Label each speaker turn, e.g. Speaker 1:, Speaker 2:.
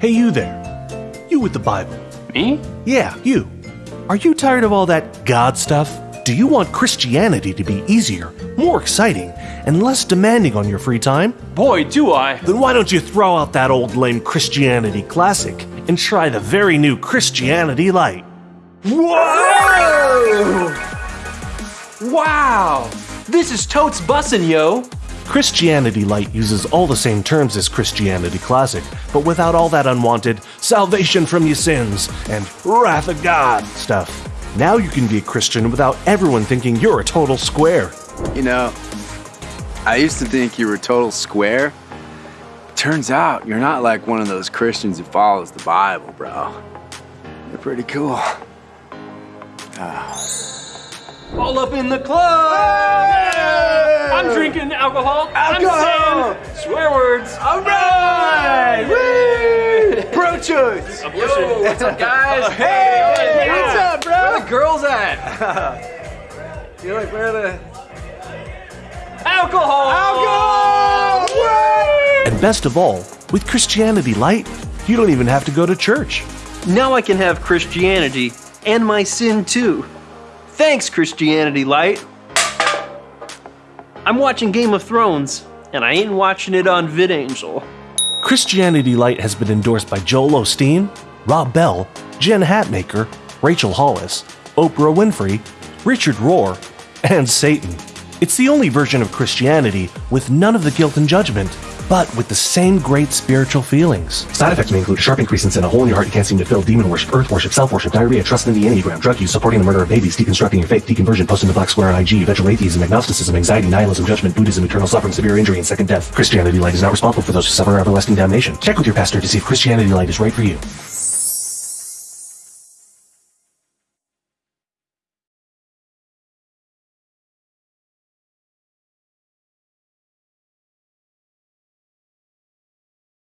Speaker 1: Hey, you there. You with the Bible.
Speaker 2: Me?
Speaker 1: Yeah, you. Are you tired of all that God stuff? Do you want Christianity to be easier, more exciting, and less demanding on your free time?
Speaker 2: Boy, do I.
Speaker 1: Then why don't you throw out that old lame Christianity classic and try the very new Christianity Light?
Speaker 2: Whoa! Wow! This is totes bussin', yo!
Speaker 1: Christianity Light uses all the same terms as Christianity Classic, but without all that unwanted salvation from your sins and wrath of God stuff. Now you can be a Christian without everyone thinking you're a total square.
Speaker 3: You know, I used to think you were a total square. Turns out you're not like one of those Christians who follows the Bible, bro. You're pretty cool. Ah.
Speaker 2: All up in the club! I'm drinking alcohol.
Speaker 3: Alcohol!
Speaker 2: I'm saying swear words.
Speaker 3: All right! Woo! Pro choice!
Speaker 2: I'm. What's up, guys?
Speaker 3: Hey!
Speaker 2: Yeah.
Speaker 3: What's up, bro?
Speaker 2: Where the girls at?
Speaker 3: You're like where the
Speaker 2: Alcohol!
Speaker 3: alcohol?
Speaker 1: And best of all, with Christianity Light, you don't even have to go to church.
Speaker 4: Now I can have Christianity and my sin too. Thanks, Christianity Light. I'm watching Game of Thrones, and I ain't watching it on VidAngel.
Speaker 1: Christianity Light has been endorsed by Joel Osteen, Rob Bell, Jen Hatmaker, Rachel Hollis, Oprah Winfrey, Richard Rohr, and Satan. It's the only version of Christianity with none of the guilt and judgment, but with the same great spiritual feelings. Side effects may include a sharp increase in a hole in your heart you can't seem to fill, demon worship, earth worship, self worship, diarrhea, trust in the Enneagram, drug use, supporting the murder of babies, deconstructing your faith, deconversion, posting the black square on IG, eventual atheism, agnosticism, anxiety, nihilism, judgment, Buddhism, eternal suffering, severe injury, and second death. Christianity Light is not responsible for those who suffer everlasting damnation. Check with your pastor to see if Christianity Light is right for you.